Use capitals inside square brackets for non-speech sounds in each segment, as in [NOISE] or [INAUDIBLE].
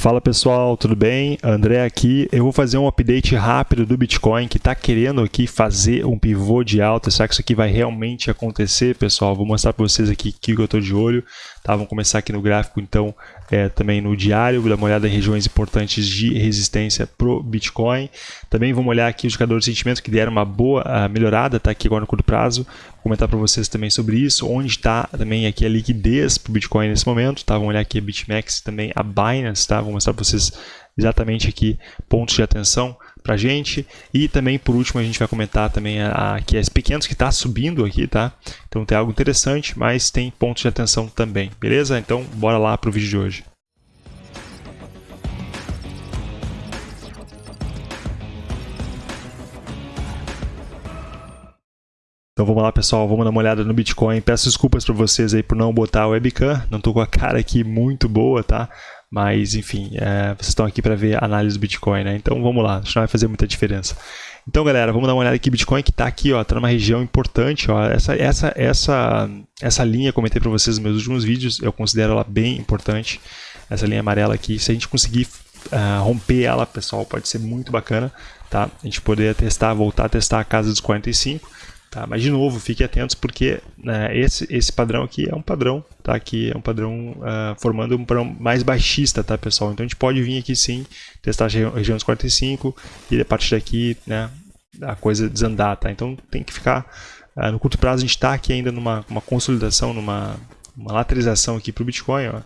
Fala pessoal, tudo bem? André aqui. Eu vou fazer um update rápido do Bitcoin que está querendo aqui fazer um pivô de alta. Será que isso aqui vai realmente acontecer, pessoal? Vou mostrar para vocês aqui que eu estou de olho. Tá, vamos começar aqui no gráfico, então, é, também no diário, dar uma olhada em regiões importantes de resistência para o Bitcoin. Também vamos olhar aqui os indicadores de sentimento que deram uma boa uh, melhorada, tá aqui agora no curto prazo. Vou comentar para vocês também sobre isso, onde está também aqui a liquidez para o Bitcoin nesse momento. Tá? Vamos olhar aqui a BitMEX também a Binance, tá? Vou mostrar para vocês exatamente aqui pontos de atenção para a gente. E também, por último, a gente vai comentar também aqui a SP500 que está subindo aqui, tá? Então tem algo interessante, mas tem pontos de atenção também, beleza? Então, bora lá para o vídeo de hoje. Então vamos lá pessoal, vamos dar uma olhada no Bitcoin. Peço desculpas para vocês aí por não botar a webcam, não estou com a cara aqui muito boa, tá? Mas, enfim, é, vocês estão aqui para ver a análise do Bitcoin, né? Então, vamos lá, isso não vai fazer muita diferença. Então, galera, vamos dar uma olhada aqui. Bitcoin que está aqui, ó, está numa região importante. Ó, essa, essa, essa, essa linha, comentei para vocês nos meus últimos vídeos, eu considero ela bem importante. Essa linha amarela aqui, se a gente conseguir uh, romper ela, pessoal, pode ser muito bacana, tá? A gente poder testar, voltar a testar a casa dos 45 Tá? Mas, de novo, fiquem atentos porque né, esse, esse padrão aqui é um padrão, tá? Aqui é um padrão uh, formando um padrão mais baixista, tá, pessoal? Então, a gente pode vir aqui, sim, testar a região dos 45 e, a partir daqui, né, a coisa desandar, tá? Então, tem que ficar... Uh, no curto prazo, a gente está aqui ainda numa uma consolidação, numa uma lateralização aqui para o Bitcoin, ó.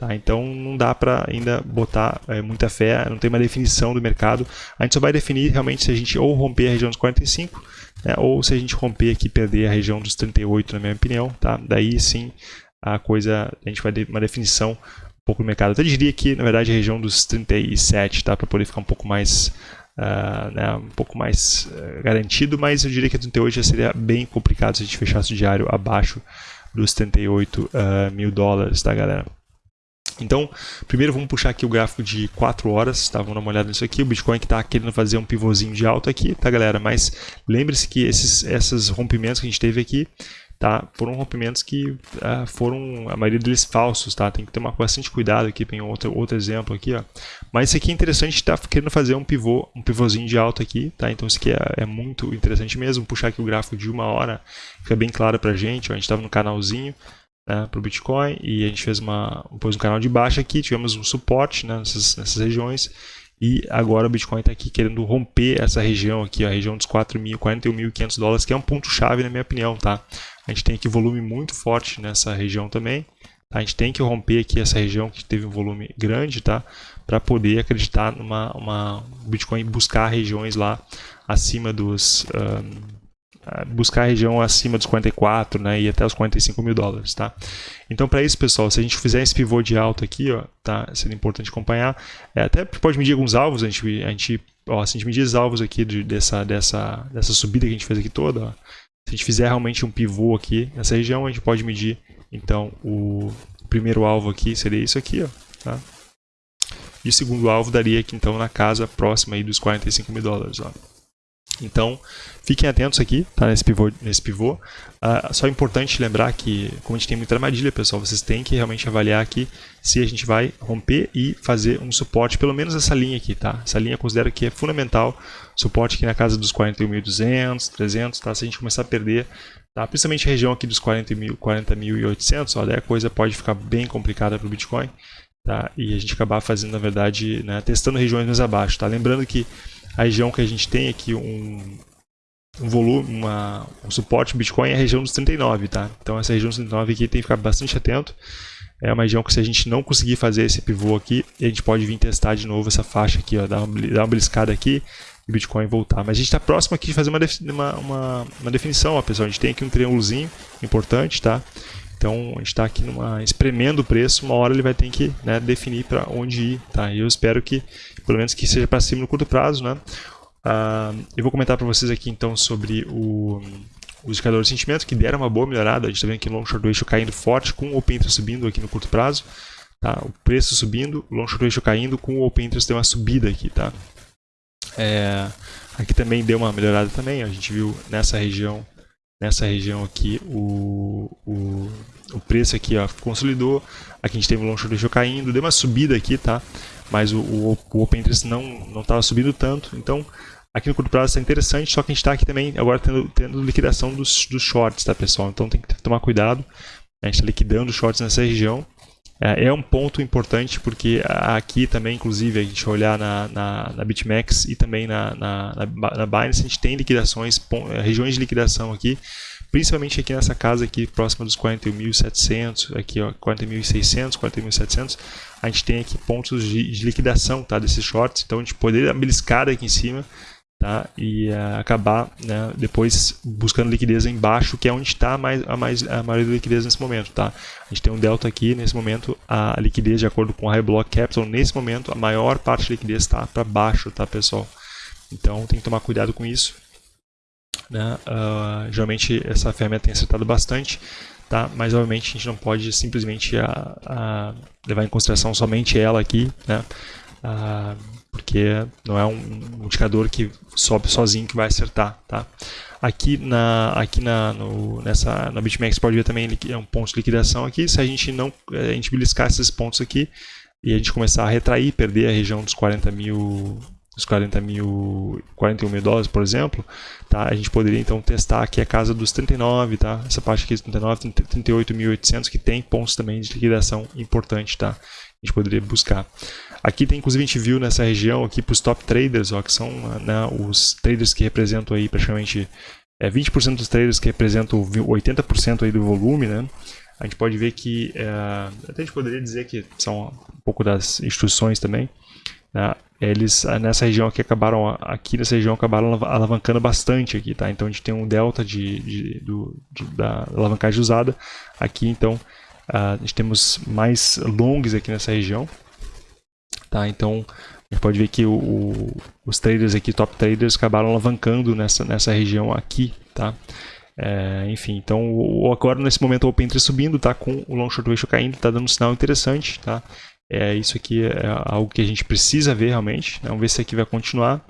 Tá, então não dá para ainda botar é, muita fé, não tem uma definição do mercado. A gente só vai definir realmente se a gente ou romper a região dos 45 né, ou se a gente romper aqui perder a região dos 38, na minha opinião. Tá? Daí sim a coisa, a gente vai ter uma definição um pouco do mercado. Eu até diria que na verdade a região dos 37, tá? para poder ficar um pouco mais Uh, né, um pouco mais uh, garantido, mas eu diria que a 38 já seria bem complicado se a gente fechasse o diário abaixo dos 38 uh, ah, mil dólares, tá galera? Então, primeiro vamos puxar aqui o gráfico de 4 horas, tá? Vamos dar uma olhada nisso aqui. O Bitcoin que está querendo fazer um pivôzinho de alta aqui, tá galera? Mas lembre-se que esses, esses rompimentos que a gente teve aqui, tá? Foram rompimentos que uh, foram, a maioria deles falsos, tá? Tem que tomar bastante cuidado aqui, tem outro, outro exemplo aqui, ó. Mas isso aqui é interessante, está querendo fazer um pivô, um pivôzinho de alta aqui, tá? Então isso aqui é, é muito interessante mesmo. Puxar aqui o gráfico de uma hora, fica bem claro pra gente, ó. A gente estava no canalzinho, né, para o Bitcoin e a gente fez uma, pôs um canal de baixa aqui, tivemos um suporte né, nessas, nessas regiões e agora o Bitcoin está aqui querendo romper essa região aqui, a região dos 41.500 dólares, que é um ponto-chave na minha opinião, tá? A gente tem aqui volume muito forte nessa região também, tá? A gente tem que romper aqui essa região que teve um volume grande, tá? Para poder acreditar numa uma Bitcoin buscar regiões lá acima dos... Um, buscar a região acima dos 44 né, e até os 45 mil dólares. Tá? Então, para isso, pessoal, se a gente fizer esse pivô de alta aqui, ó, tá, seria importante acompanhar. É, até pode medir alguns alvos, a gente, a gente, ó, se a gente medir os alvos aqui de, dessa, dessa, dessa subida que a gente fez aqui toda, ó, se a gente fizer realmente um pivô aqui nessa região, a gente pode medir, então, o primeiro alvo aqui seria isso aqui, ó, tá? E o segundo alvo daria aqui, então, na casa próxima aí dos 45 mil dólares, ó. Então, fiquem atentos aqui, tá, nesse pivô. Nesse pivô. Uh, só é importante lembrar que, como a gente tem muita armadilha, pessoal, vocês têm que realmente avaliar aqui se a gente vai romper e fazer um suporte, pelo menos essa linha aqui, tá? Essa linha eu considero que é fundamental, suporte aqui na casa dos 41.200, 300, tá? Se a gente começar a perder, tá? Principalmente a região aqui dos 40.800, 40 ó, daí a coisa pode ficar bem complicada para o Bitcoin, tá? E a gente acabar fazendo, na verdade, né, testando regiões mais abaixo, tá? Lembrando que a região que a gente tem aqui um, um volume, uma, um suporte Bitcoin é a região dos 39, tá? Então essa região dos 39 aqui tem que ficar bastante atento. É uma região que se a gente não conseguir fazer esse pivô aqui, a gente pode vir testar de novo essa faixa aqui, ó, dar uma, dar uma beliscada aqui e Bitcoin voltar. Mas a gente está próximo aqui de fazer uma, uma, uma, uma definição, ó, pessoal. A gente tem aqui um triângulozinho importante, tá? Então a gente está aqui numa, espremendo o preço, uma hora ele vai ter que né, definir para onde ir. Tá? E eu espero que, pelo menos que seja para cima no curto prazo. Né? Uh, eu vou comentar para vocês aqui então sobre o, os indicadores de sentimento, que deram uma boa melhorada. A gente está vendo aqui o long short ratio caindo forte, com o open interest subindo aqui no curto prazo. Tá? O preço subindo, o long short ratio caindo, com o open interest tem uma subida aqui. Tá? É, aqui também deu uma melhorada também, a gente viu nessa região nessa região aqui o, o, o preço aqui ó, consolidou, aqui a gente teve o long short caindo, deu uma subida aqui, tá? mas o, o, o Open Interest não estava subindo tanto, então aqui no curto prazo está interessante, só que a gente está aqui também agora tendo, tendo liquidação dos, dos shorts, tá pessoal? Então tem que tomar cuidado, a gente está liquidando os shorts nessa região, é, é um ponto importante porque aqui também, inclusive, a gente olhar na, na, na BitMEX e também na, na, na, Binance, a gente tem liquidações, é, regiões de liquidação aqui, principalmente aqui nessa casa aqui próxima dos 41.700, aqui ó, 40.600, 40.700, a gente tem aqui pontos de, de, liquidação tá, desses shorts, então a gente poderia beliscar aqui em cima tá? e uh, acabar né, depois buscando liquidez embaixo, que é onde está mais, a, mais, a maioria da liquidez nesse momento. Tá? A gente tem um delta aqui, nesse momento a liquidez de acordo com a High Block Capital, nesse momento a maior parte da liquidez está para baixo, tá pessoal? Então tem que tomar cuidado com isso. Né? Uh, geralmente essa ferramenta tem acertado bastante, tá? mas obviamente a gente não pode simplesmente a, ah, a levar em consideração somente ela aqui, né? Uh, porque não é um indicador que sobe sozinho que vai acertar, tá? Aqui na aqui na no, nessa na BitMEX pode ver também é um ponto de liquidação aqui. Se a gente não a gente beliscar esses pontos aqui e a gente começar a retrair, perder a região dos 40 mil dos 40 mil, 41 mil dólares, por exemplo, tá? A gente poderia então testar aqui a casa dos 39, tá? Essa parte aqui dos 39, 38.800 que tem pontos também de liquidação importante, tá? A gente poderia buscar. Aqui tem, inclusive, a gente viu nessa região aqui para os top traders, ó, que são né, os traders que representam aí praticamente é, 20% dos traders que representam 80% aí do volume, né? A gente pode ver que, é, até a gente poderia dizer que são um pouco das instruções também, né? eles nessa região aqui acabaram, aqui nessa região acabaram alavancando bastante aqui, tá? Então a gente tem um delta de, de, do, de da alavancagem usada aqui, então a gente temos mais longs aqui nessa região, Tá? Então, a gente pode ver que o, o, os traders aqui, top traders, acabaram alavancando nessa, nessa região aqui. Tá? É, enfim, então o, agora nesse momento o Open subindo, tá com o Long Short Ratio caindo, tá dando um sinal interessante, tá? É, isso aqui é algo que a gente precisa ver realmente, né? vamos ver se aqui vai continuar.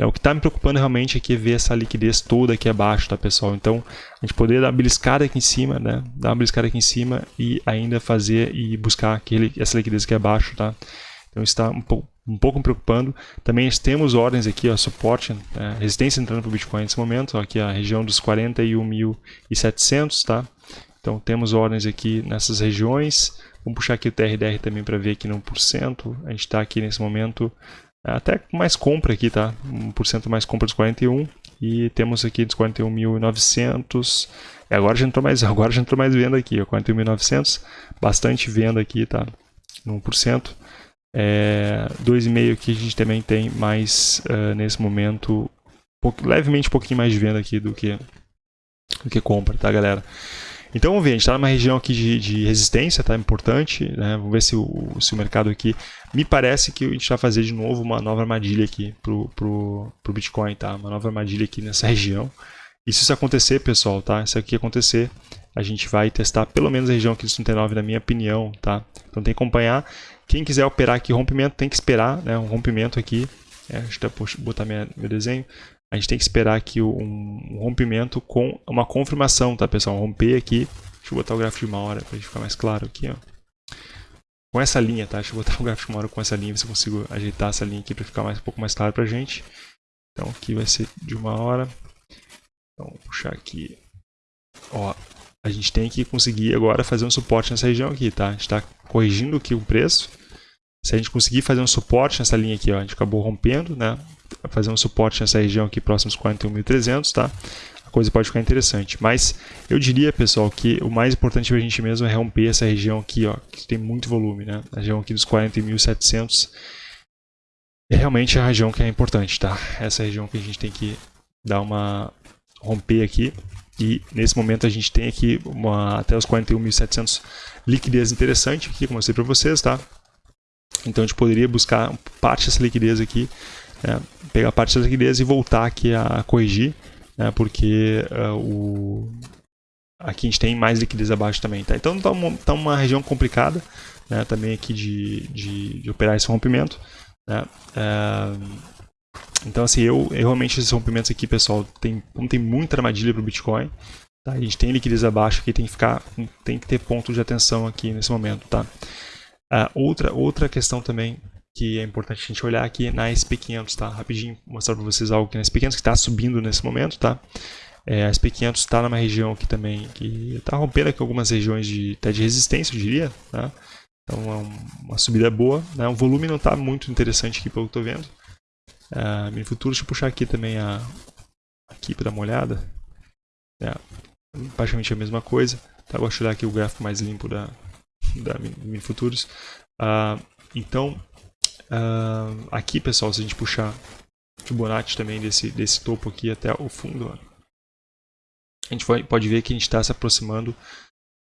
É, o que está me preocupando realmente aqui é ver essa liquidez toda aqui abaixo, tá pessoal? Então, a gente poder dar uma beliscada aqui em cima, né? Dar uma beliscada aqui em cima e ainda fazer e buscar aquele, essa liquidez aqui abaixo, tá? Então está um pouco, um pouco me preocupando. Também temos ordens aqui, ó, suporte, é, resistência entrando para o Bitcoin nesse momento, ó, aqui a região dos 41.700, tá? Então temos ordens aqui nessas regiões. Vamos puxar aqui o TRDR também para ver aqui no 1%. A gente está aqui nesse momento até mais compra aqui, tá? 1% mais compra dos 41 e temos aqui dos 41.900. E agora já entrou mais, [LAUGHS] agora já entrou mais venda aqui, 41.900, bastante venda aqui, tá? No 1%. É, 2,5 aqui a gente também tem mais, uh, nesse momento, pouco, levemente um pouquinho mais de venda aqui do que, do que compra, tá galera? Então vamos ver, a gente está numa região aqui de, de, resistência, tá? Importante, né? Vamos ver se o, se o mercado aqui... Me parece que a gente vai fazer de novo uma nova armadilha aqui pro, pro, pro Bitcoin, tá? Uma nova armadilha aqui nessa região. E se isso acontecer, pessoal, tá? Se aqui acontecer, a gente vai testar pelo menos a região aqui dos 39, na minha opinião, tá? Então tem que acompanhar. Quem quiser operar aqui rompimento, tem que esperar né, um rompimento aqui. É, deixa eu botar minha, meu desenho. A gente tem que esperar aqui um, rompimento com uma confirmação, tá pessoal? Romper aqui. Deixa eu botar o gráfico de uma hora para ficar mais claro aqui, ó. Com essa linha, tá? Deixa eu botar [LAUGHS] o gráfico de uma hora com essa linha, ver se eu consigo ajeitar essa linha aqui para ficar mais, um pouco mais claro para gente. Então aqui vai ser de uma hora. Então vou puxar aqui. Ó, a gente tem que conseguir agora fazer um suporte nessa região aqui, tá? A gente está corrigindo aqui o preço. Se a gente conseguir fazer um suporte nessa linha aqui, ó, a gente acabou rompendo, né? Fazer um suporte nessa região aqui próximo aos 41.300, tá? A coisa pode ficar interessante. Mas eu diria, pessoal, que o mais importante para a gente mesmo é romper essa região aqui, ó, que tem muito volume, né? A região aqui dos 40.700 é realmente a região que é importante, tá? Essa região que a gente tem que dar uma romper aqui. E nesse momento a gente tem aqui uma, até os 41.700 liquidez interessante como eu mostrei para vocês, tá? Então a gente poderia buscar parte dessa liquidez aqui, né? pegar parte dessa liquidez e voltar aqui a corrigir, né? porque uh, o... aqui a gente tem mais liquidez abaixo também. Tá? Então está uma, tá uma região complicada né? também aqui de, de, de, operar esse rompimento. Uh, então assim, eu, eu, realmente esses rompimentos aqui, pessoal, tem, como tem muita armadilha para o Bitcoin, tá? a gente tem liquidez abaixo aqui, tem que, ficar, tem que ter ponto de atenção aqui nesse momento. Tá? Uh, outra, outra questão também que é importante a gente olhar aqui na SP500, tá? Rapidinho mostrar para vocês algo aqui na SP500 que está subindo nesse momento, tá? É, a SP500 está numa região aqui também que está rompendo aqui algumas regiões de, até de resistência, eu diria, tá? Então é uma subida boa, né? O volume não está muito interessante aqui pelo que estou vendo. Uh, mini futuro, deixa eu puxar aqui também a aqui para dar uma olhada. É, praticamente a mesma coisa. Tá? Gosto de olhar aqui o gráfico mais limpo da, da mini futuros. Uh, então, uh, aqui pessoal, se a gente puxar Fibonacci também desse, desse topo aqui até o fundo, ó, a gente pode ver que a gente está se aproximando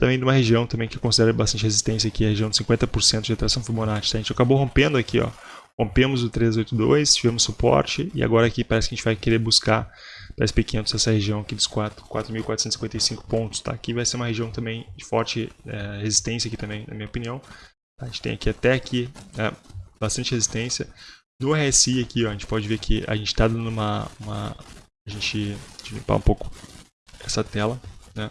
também de uma região também que considera bastante resistência aqui, a região de 50% de atração Fibonacci. Tá? A gente acabou rompendo aqui, ó, rompemos o 382, tivemos suporte e agora aqui parece que a gente vai querer buscar para SP500 essa região aqui dos 4.455 pontos. Tá? Aqui vai ser uma região também de forte é, resistência aqui também, na minha opinião. A gente tem aqui até aqui é, bastante resistência. No RSI aqui, ó, a gente pode ver que a gente está dando uma, uma... A gente... Deixa eu limpar um pouco essa tela. Né?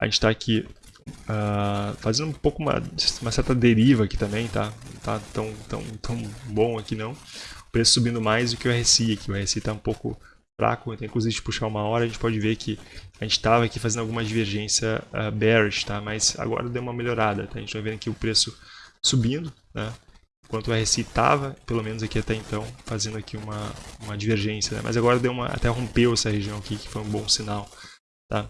A gente está aqui uh, fazendo um pouco uma, uma certa deriva aqui também, tá? Não tá tão, tão, tão bom aqui não. O preço subindo mais do que o RSI aqui. O RSI está um pouco fraco, então, inclusive de puxar uma hora a gente pode ver que a gente estava aqui fazendo alguma divergência uh, bearish, tá? Mas agora deu uma melhorada, tá? A gente vai vendo aqui o preço subindo, né? Enquanto o RSI estava, pelo menos aqui até então, fazendo aqui uma, uma divergência, né? Mas agora deu uma, até rompeu essa região aqui, que foi um bom sinal. Tá?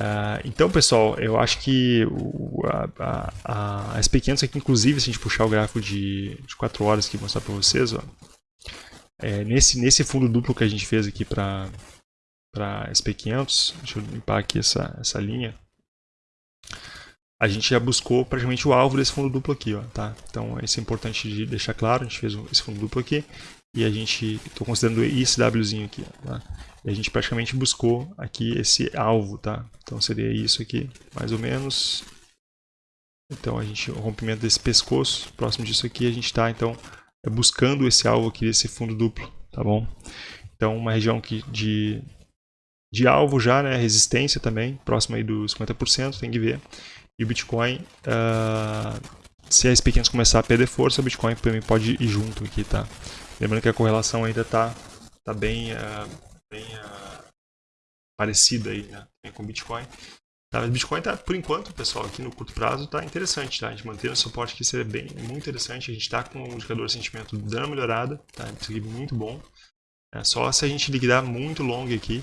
Uh, então, pessoal, eu acho que o, a, a, a SP500 aqui, inclusive, se a gente puxar o gráfico de, de 4 horas aqui mostrar para vocês, ó, é, nesse, nesse fundo duplo que a gente fez aqui para SP500, deixa eu limpar aqui essa, essa linha, a gente já buscou praticamente o alvo desse fundo duplo aqui, ó, tá? Então, isso é importante de deixar claro, a gente fez esse fundo duplo aqui, e a gente, estou considerando esse Wzinho aqui, tá? E a gente praticamente buscou aqui esse alvo, tá? Então seria isso aqui, mais ou menos. Então a gente, o rompimento desse pescoço, próximo disso aqui, a gente está então buscando esse alvo aqui desse fundo duplo, tá bom? Então uma região que de, de alvo já, né? Resistência também, próximo aí dos 50%, tem que ver. E o Bitcoin, uh, se as pequenas começar a perder força, o Bitcoin também pode ir junto aqui, tá? Lembrando que a correlação ainda está tá bem, uh, bem uh, parecida aí, né? com o Bitcoin. Tá, mas Bitcoin tá, por enquanto, pessoal, aqui no curto prazo está interessante, tá? A gente mantendo o suporte aqui seria bem, muito interessante. A gente está com o indicador de sentimento dando uma melhorada, tá? Isso aqui é muito bom. É, só se a gente liquidar muito longo aqui,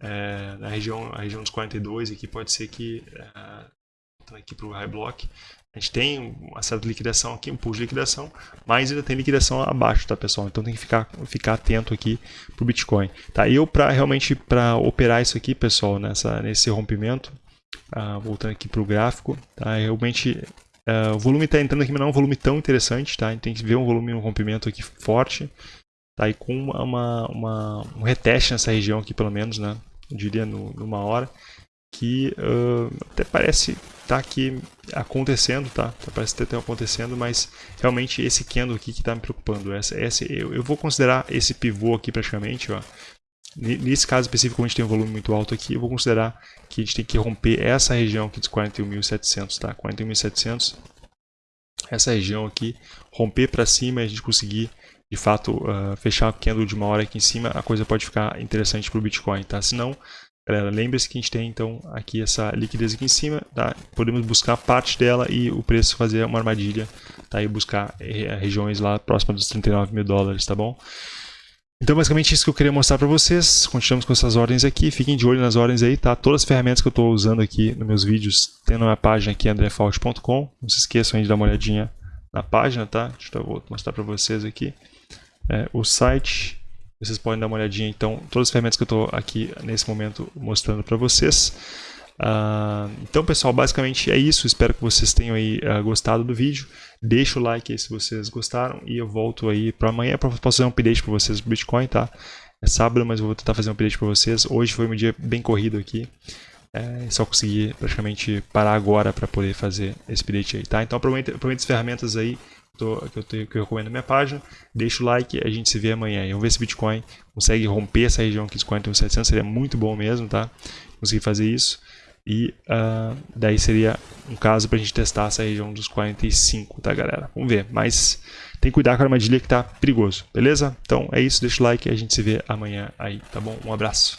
é, na região, a região dos 42 aqui, pode ser que, é, aqui para o high block, a gente tem uma certa liquidação aqui, um pulo de liquidação, mas ainda tem liquidação abaixo, tá pessoal? Então tem que ficar, ficar atento aqui para o Bitcoin. Tá? Eu, para realmente para operar isso aqui, pessoal, nessa, nesse rompimento, uh, voltando aqui para o gráfico, tá? realmente uh, o volume está entrando aqui, mas não é um volume tão interessante, tá? A gente tem que ver um volume, um rompimento aqui forte, tá? e com uma, uma, um reteste nessa região aqui, pelo menos, né? Eu diria no, numa hora que uh, até parece estar tá aqui acontecendo, tá? Parece estar tá acontecendo, mas realmente esse candle aqui que está me preocupando. Essa, essa, eu, eu, vou considerar esse pivô aqui praticamente, ó. Nesse caso específico, a gente tem um volume muito alto aqui, eu vou considerar que a gente tem que romper essa região aqui dos 41.700, tá? 41.700, essa região aqui, romper para cima e a gente conseguir de fato uh, fechar o candle de uma hora aqui em cima, a coisa pode ficar interessante para o Bitcoin, tá? Senão, Galera, lembre-se que a gente tem então aqui essa liquidez aqui em cima, tá? Podemos buscar parte dela e o preço fazer uma armadilha, tá? E buscar eh, regiões lá próximas dos 39 mil dólares, tá bom? Então, basicamente, isso que eu queria mostrar para vocês. Continuamos com essas ordens aqui. Fiquem de olho nas ordens aí, tá? Todas as ferramentas que eu estou usando aqui nos meus vídeos tem na minha página aqui, andrefault.com. Não se esqueçam de dar uma olhadinha na página, tá? Deixa eu mostrar para vocês aqui. É, o site vocês podem dar uma olhadinha, então, todas as ferramentas que eu estou aqui nesse momento mostrando para vocês. Uh, então, pessoal, basicamente é isso. Espero que vocês tenham aí uh, gostado do vídeo. Deixa o like aí se vocês gostaram e eu volto aí para amanhã para fazer um update para vocês do Bitcoin, tá? É sábado, mas eu vou tentar fazer um update para vocês. Hoje foi um dia bem corrido aqui. É só conseguir praticamente parar agora para poder fazer esse update aí, tá? Então aproveita, aproveita as ferramentas aí tô, que, eu tenho, que eu recomendo na minha página. Deixa o like, a gente se vê amanhã. E vamos ver se o Bitcoin consegue romper essa região aqui dos 41.700, seria muito bom mesmo, tá? Conseguir fazer isso. E uh, daí seria um caso para a gente testar essa região dos 45, tá galera? Vamos ver, mas tem que cuidar com a armadilha que tá perigoso, beleza? Então é isso, deixa o like e a gente se vê amanhã aí, tá bom? Um abraço.